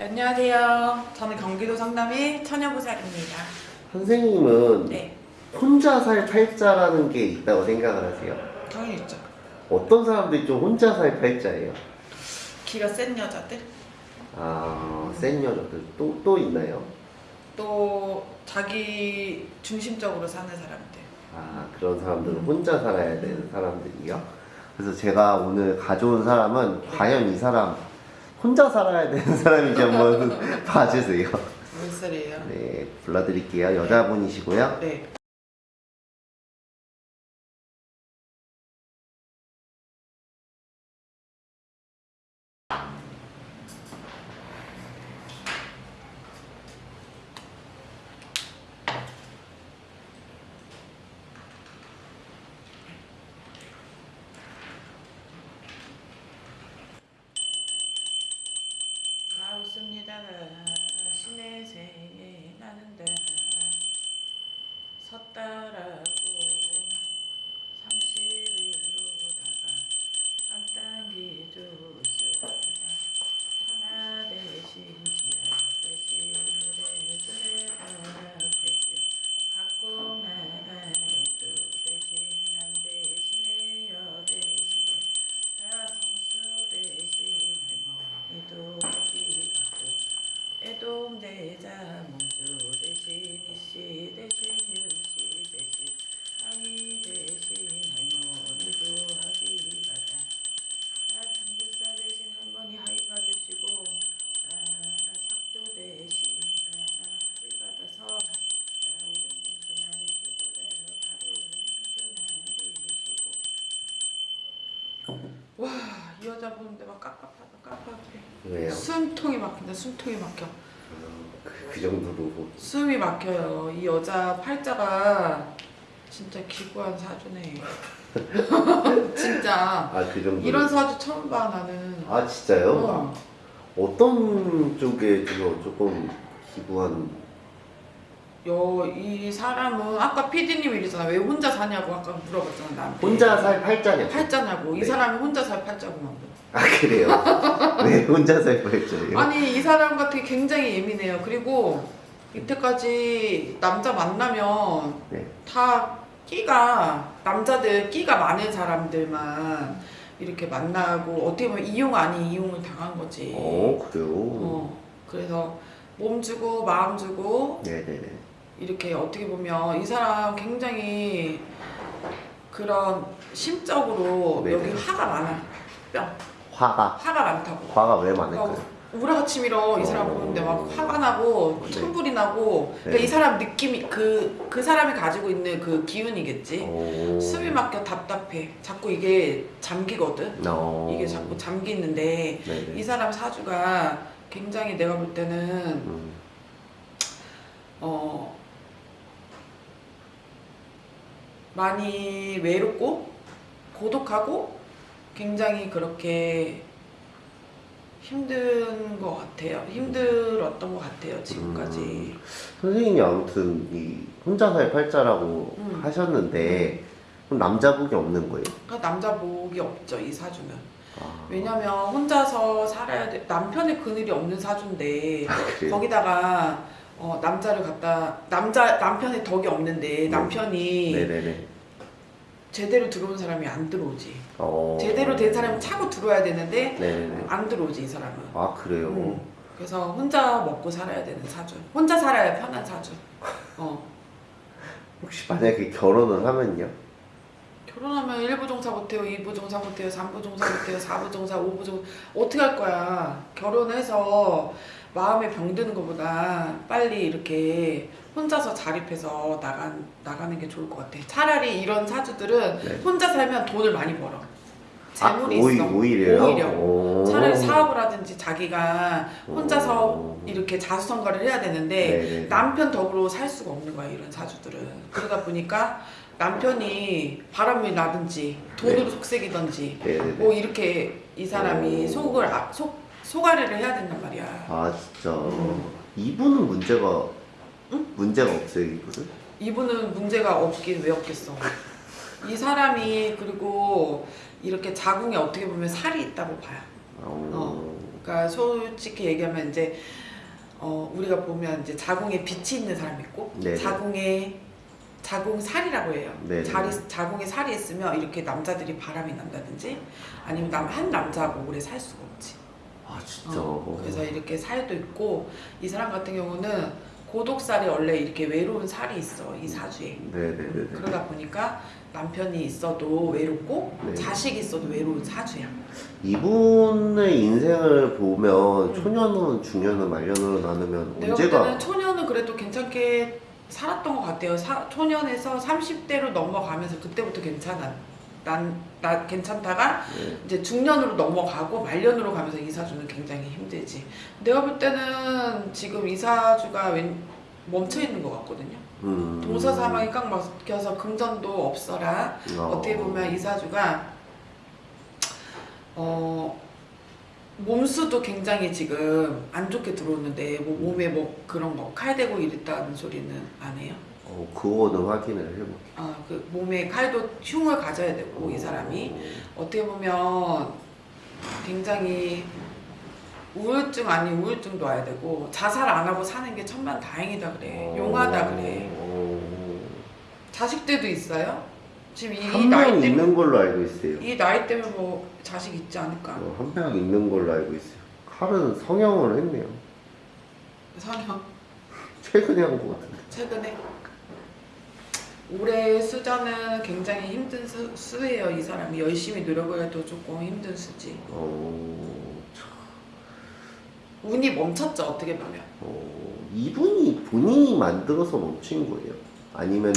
안녕하세요. 저는 경기도 성남의 처녀보살입니다. 선생님은 네, 혼자 살 팔자라는 게 있다고 생각을 하세요? 당연히 있죠. 어떤 사람들이 좀 혼자 살 팔자예요? 기가 센 여자들, 아, 센 여자들 또, 또 있나요? 또 자기 중심적으로 사는 사람들. 아, 그런 사람들은 혼자 살아야 되는 사람들이요? 그래서 제가 오늘 가져온 사람은 과연 이 사람 혼자 살아야 되는 사람인지 한번 봐주세요. 몇 살이에요? 네, 불러드릴게요. 여자분이시고요. 네. 가웃습니다 신의 새에 나는다 섰다라고 30일로다가 한 땅기 주스다 천하 대신 지하 대신 우레들의 바람 대신 각국 나라 열두 대신 남 대신에 여 대신에 나 성수 대신 할머니도 어디 갔고 애동 대자 몽주 대신 이씨 대신 윤씨 대신 항이 대신 할머니도 하기 가다 나 중국사 대신 할머니 하이 받으시고 나 작두 대신 나 하이 받아서 나 오른 중수 날이시고 나 가른 중수 날이시고 와 이 여자 보는데 막 깝깝하다 깝깝해 왜요? 숨통이 막힌다 숨통이 막혀 그, 그 정도로. 숨이 막혀요 이 여자 팔자가 진짜 기구한 사주네 진짜 아, 그 정도. 이런 사주 처음 봐 나는 아, 진짜요? 어. 어떤 쪽에 좀 조금 기부한 요, 이 사람은 아까 PD님이 이러잖아 왜 혼자 사냐고 아까 물어봤잖아 나한테 혼자 살 팔자냐? 팔자냐고 이 네. 사람이 혼자 살 팔자구만 아 그래요? 네 혼자 살 팔자예요? 아니 이 사람 같은 게 굉장히 예민해요 그리고 이때까지 남자 만나면 네. 다 끼가 남자들 끼가 많은 사람들만 이렇게 만나고 어떻게 보면 이용 아닌 이용을 당한 거지. 어 그래요? 어, 그래서 몸 주고 마음 주고 네네네 이렇게 어떻게 보면 이 사람 굉장히 그런 심적으로 네네. 여기 화가 많아. 뿅 화가 화가 많다고. 화가 왜 많을까요? 어, 우라같이 밀어 이 사람 어. 보는데 막 화가 나고 네. 천불이 나고 그러니까 네. 이 사람 느낌이 그 그 사람이 가지고 있는 그 기운이겠지. 오. 숨이 막혀 답답해. 자꾸 이게 잠기거든. 어. 이게 자꾸 잠기는데 네네 이 사람 사주가 굉장히 내가 볼 때는 음. 어 많이 외롭고 고독하고 굉장히 그렇게 힘든 것 같아요. 힘들었던 것 같아요 지금까지. 음. 선생님이 아무튼 이 혼자 살 팔자라고 음. 하셨는데 그럼 남자복이 없는 거예요? 그러니까 남자 복이 없죠 이 사주는. 아. 왜냐면 혼자서 살아야 돼. 남편의 그늘이 없는 사주인데 아? 거기다가 어, 남자를 갖다 남자 남편의 덕이 없는데 남편이 네네네 제대로 들어온 사람이 안 들어오지. 어. 제대로 된 사람은 차고 들어와야 되는데 네네네 안 들어오지 이 사람은. 아 그래요? 음. 그래서 혼자 먹고 살아야 되는 사주. 혼자 살아야 편한 사주. 어. 혹시 만약에 결혼을 하면요? 결혼하면 1부 종사 못해요, 2부 종사 못해요, 3부 종사 못해요, 4부 종사, 5부 종사 어떻게 할 거야? 결혼해서 마음에 병드는 것보다 빨리 이렇게 혼자서 자립해서 나간, 나가는 게 좋을 것 같아. 차라리 이런 사주들은 네. 혼자 살면 돈을 많이 벌어. 재물이 아, 오히, 있어. 오히려요? 오히려. 오. 차라리 사업을 하든지 자기가 혼자서 오. 이렇게 자수성가를 해야 되는데 네네. 남편 덕으로 살 수가 없는 거야 이런 사주들은 그러다 보니까 남편이 바람이 나든지 돈으로 네. 속색이든지 네네네 뭐 이렇게 이 사람이 오. 속을 아, 속 소가리를 해야 된단 말이야 아 진짜 음. 이분은 문제가 문제가 없어요 이분은? 이분은 문제가 없긴 왜 없겠어 이 사람이 그리고 이렇게 자궁에 어떻게 보면 살이 있다고 봐요. 어. 그러니까 솔직히 얘기하면 이제 어, 우리가 보면 이제 자궁에 빛이 있는 사람이 있고 네네. 자궁에 자궁살이라고 해요. 네네. 자리, 자궁에 살이 있으면 이렇게 남자들이 바람이 난다든지 아니면 남, 한 남자하고 오래 살 수가 없지. 아 진짜. 어, 그래서 이렇게 살도 있고 이 사람 같은 경우는 고독살이 원래 이렇게 외로운 살이 있어 이 사주에. 네네네. 그러다 보니까 남편이 있어도 외롭고 네. 자식이 있어도 외로운 사주야. 이분의 인생을 보면 초년은 중년은 말년으로 나누면 내가 볼 언제가 초년은 그래도 괜찮게 살았던 것 같아요. 사, 초년에서 30대로 넘어가면서 그때부터 괜찮아. 난, 나 괜찮다가 네. 이제 중년으로 넘어가고 말년으로 가면서 이사주는 굉장히 힘들지. 내가 볼 때는 지금 이사주가 왠, 멈춰 있는 것 같거든요. 음. 동서 사망이 꽉 막혀서 금전도 없어라. 어. 어떻게 보면 이사주가 어 몸수도 굉장히 지금 안 좋게 들어오는데 뭐 몸에 뭐 그런 거 칼 대고 이랬다는 소리는 안 해요. 어, 그거는 확인을 해볼게. 아그 몸에 칼도 흉을 가져야 되고 이 사람이 어떻게 보면 굉장히 우울증 아닌 우울증도 와야 되고 자살 안 하고 사는 게 천만 다행이다 그래 용하다 그래 어. 자식들도 있어요? 지금 이 한명 나이 때문에 있는 걸로 알고 있어요. 이 나이 때문에 뭐 자식 있지 않을까? 어, 한명 있는 걸로 알고 있어요. 칼은 성형을 했네요. 성형 최근에 한 것 같은데. 최근에 올해 수저는 굉장히 힘든 수, 수예요 이 사람이 열심히 노력을 해도 조금 힘든 수지 어, 참, 운이 멈췄죠 어떻게 보면 어, 이분이 본인이 만들어서 멈춘 거예요. 아니면은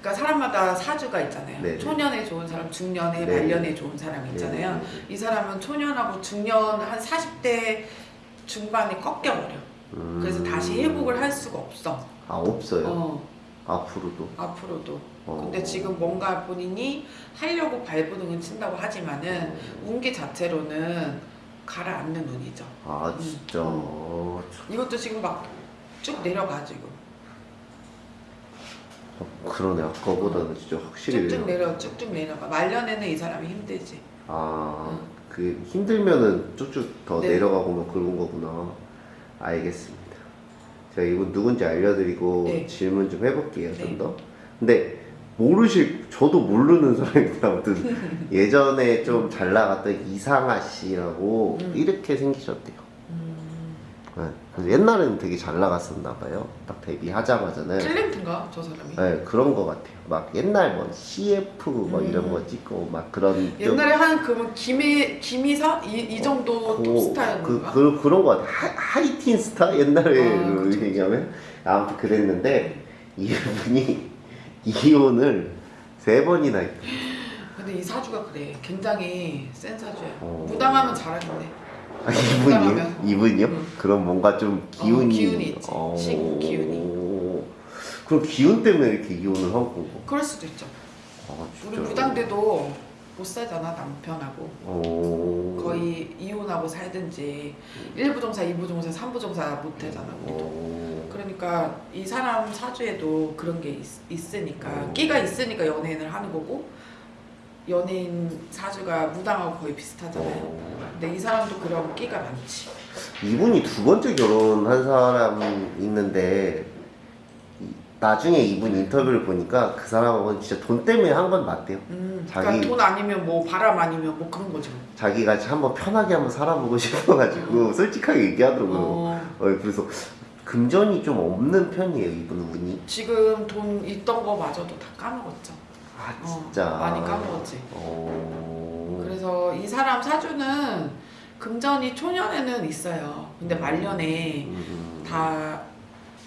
그러니까 사람마다 사주가 있잖아요 네네. 초년에 좋은 사람 중년에 네네. 말년에 좋은 사람이 있잖아요 네. 이 사람은 초년하고 중년 한 40대 중반에 꺾여버려 음. 그래서 다시 회복을 할 수가 없어 아 없어요. 어, 앞으로도. 앞으로도 어. 근데 지금 뭔가 본인이 하려고 발부둥을 친다고 하지만은 운기 자체로는 가라앉는 운이죠. 아 진짜. 음. 어, 참, 이것도 지금 막 쭉 내려가 지금. 그러네 아까보다는 진짜 확실히. 쭉쭉 내려- 쭉쭉 내려가. 말년에는 이 사람이 힘들지. 아, 음. 그 힘들면은 쭉쭉 더 네. 내려가고 뭐 그런 거구나. 알겠습니다. 제가 이분 누군지 알려드리고 네. 질문 좀 해볼게요, 좀 네. 더. 근데 모르실, 저도 모르는 사람인데 아무튼 예전에 좀 잘 나갔던 이상아 씨라고 음. 이렇게 생기셨대요. 음. 네. 그래서 옛날에는 되게 잘 나갔었나 봐요. 딱 데뷔하자마자는. 탤런트인가 저 사람이? 네, 그런 거 같아요. 막 옛날 뭐 CF 뭐 음. 이런 거 찍고 막 그런 좀 옛날에 한 그러면 김희 김희사 이, 이 정도 그, 톱스타였는가? 그, 그, 그 런 거 같아. 하, 하이틴 스타? 옛날에 아, 그 그쵸, 얘기하면. 아무튼 그랬는데, 이분이 이혼을 세 번이나 했대. 근데 이 사주가 그래. 굉장히 센 사주야. 어. 무당하면 잘하겠네. 아, 이분이요? 이분이요? 응. 그럼 뭔가 좀 기운이. 기운이 있지. 식 기운이. 그럼 기운 때문에 이렇게 이혼을 한 건가? 그럴 수도 있죠. 아, 우리. 무당대도 못 살잖아 남편하고. 어... 거의 이혼하고 살든지 1부정사, 2부정사, 3부정사 못 되잖아 우리도. 어... 그러니까 이 사람 사주에도 그런 게 있, 으니까 어. 끼가 있으니까 연예인을 하는 거고 연예인 사주가 무당하고 거의 비슷하잖아요. 어... 근데 이 사람도 그런 끼가 많지. 이분이 두 번째 결혼한 사람 있는데 이- 나중에 이분 인터뷰를 보니까 그 사람은 진짜 돈 때문에 한 건 맞대요. 음, 자기- 그러니까 돈 아니면 뭐 바람 아니면 뭐 그런 거죠. 자기가 한번 편하게 한번 살아보고 싶어가지고 솔직하게 얘기하더라고요. 어, 어, 그래서 금전이 좀 없는 편이에요 이분 운이. 지금 돈 있던 거 마저도 다 까먹었죠. 아 어, 진짜. 많이 까먹었지. 어... 그래서 이 사람 사주는 금전이 초년에는 있어요. 근데 말년에 음, 다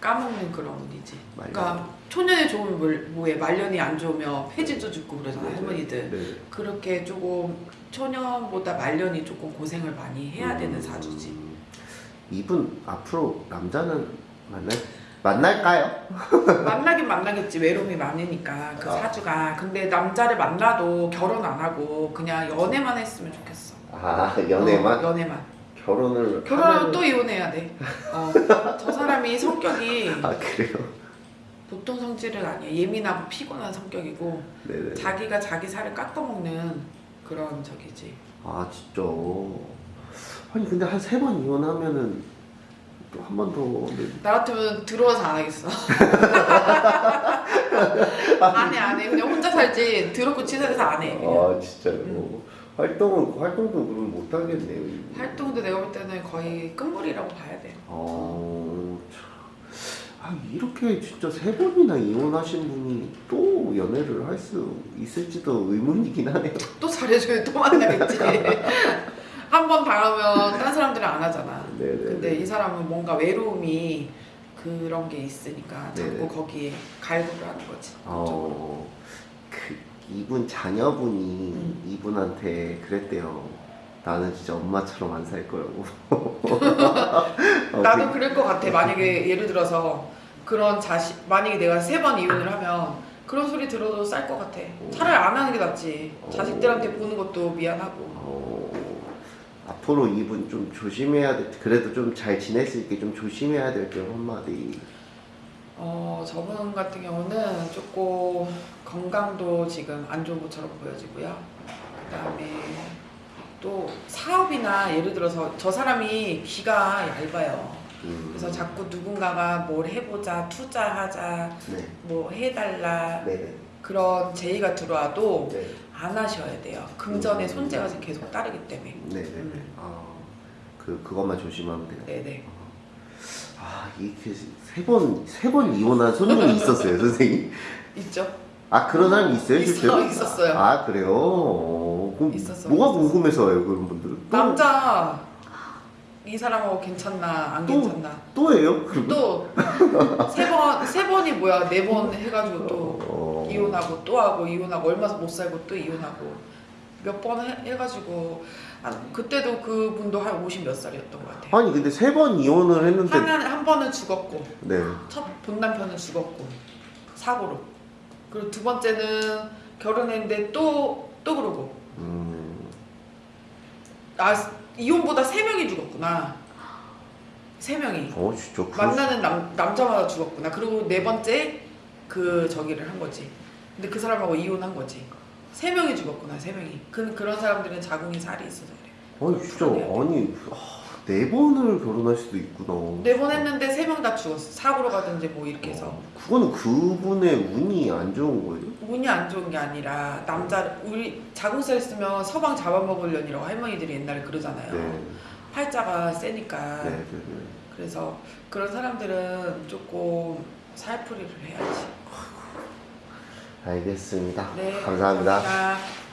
까먹는 그런 운이지. 말년. 그러니까 초년에 좋으면 뭘- 뭐해 말년이 안 좋으면 폐지도 죽고 그러잖아요 할머니들. 네. 그렇게 조금 초년보다 말년이 조금 고생을 많이 해야 되는 음, 사주지. 이분 앞으로 남자는 만날 만날까요? 만나긴 만나겠지 외로움이 많으니까 그 아. 사주가. 근데 남자를 만나도 결혼 안 하고 그냥 연애만 했으면 좋겠어. 아 연애만 어, 연애만. 결혼을 결혼하면 하면은- 또 이혼해야 돼. 어, 저 사람이 성격이 아 그래요? 보통 성질은 아니야. 예민하고 피곤한 성격이고 네네. 자기가 자기 살을 깎아먹는 그런 적이지. 아 진짜 아니 근데 한 세 번 이혼하면은 또 한 번더 네. 나 같으면 들어와서 안 하겠어. 안 해, 안 해. 그냥 혼자 살지. 더럽고 치사해서 안 해. 그냥. 아 진짜요 활동은 활동도 그럼 못 하겠네요. 활동도 내가 볼 때는 거의 끝물이라고 봐야 돼. 어, 참. 아, 이렇게 진짜 세 번이나 이혼하신 분이 또 연애를 할 수 있을지도 의문이긴 하네요. 또 잘해줘야 또 만나겠지. 한 번 당하면 딴 사람들은 안 하잖아. 네네. 근데 이 사람은 뭔가 외로움이 그런 게 있으니까 자꾸 네네. 거기에 갈구를 하는 거지. 어, 그 이분 자녀분이 음. 이분한테 그랬대요. 나는 진짜 엄마처럼 안 살 거라고. 어, 나도 그- 그럴 것 같아. 만약에 예를 들어서 그런 자식, 만약에 내가 세 번 이혼을 하면 그런 소리 들어도 쌀 것 같아. 차라리 안 하는 게 낫지. 자식들한테 보는 것도 미안하고. 어, 앞으로 이분 좀 조심해야 돼. 그래도 좀 잘 지낼 수 있게 좀 조심해야 될점 한마디. 어, 저분 같은 경우는 조금 건강도 지금 안 좋은 것처럼 보여지고요. 그 다음에 또 사업이나 예를 들어서 저 사람이 귀가 얇아요. 음, 그래서 자꾸 누군가가 뭘 해보자, 투자하자, 네, 뭐 해달라 네네. 그런 제의가 들어와도 네. 안 하셔야 돼요. 금전의 음. 손재가 계속 따르기 때문에. 네네. 음. 아, 그 그것만 조심하면 돼요. 네네. 아 이게 세 번 세 번 이혼한 손님이 있었어요, 선생님. 있죠? 아 그런 사람이 있어요, 있어, 실제로? 있었어요. 아 그래요? 어, 그럼 있었어, 뭐가 있었어. 궁금해서요, 그런 분들은? 또, 남자 이 사람하고 괜찮나 안 또? 괜찮나 또예요? 그러면? 또세 번 세 번이 뭐야 네 번 해가지고 또 어, 이혼하고 또 하고 이혼하고 얼마 못 살고 또 이혼하고 몇 번 해가지고 아, 그때도 그분도 한 50 몇 살이었던 것 같아요. 아니 근데 세 번 이혼을 했는데 한, 한 번은 죽었고 네. 첫 본 남편은 죽었고 사고로 그리고 두 번째는 결혼했는데 또 또 그러고 음, 아 이혼보다 세 명이 죽었구나. 세 명이. 어 진짜 그럴 수- 만나는 남, 남자마다 죽었구나. 그리고 네 번째 그 저기를 한 거지. 근데 그 사람하고 이혼한 거지. 세 명이 죽었구나 세 명이. 그, 그런 사람들은 자궁이 살이 있어서 그래. 아니 진짜 아니 아, 네 번을 결혼할 수도 있구나. 네 번 했는데 세 명 다 죽었어 사고로 가든지 뭐 이렇게 해서 어, 그거는 그분의 운이 안 좋은 거예요? 운이 안 좋은 게 아니라 남자 우리 자궁살 있으면 서방 잡아먹으려니라고 할머니들이 옛날에 그러잖아요 네. 팔자가 세니까 네, 네, 네. 그래서 그런 사람들은 조금 살풀이를 해야지 알겠습니다. 네 감사합니다. 감사합니다.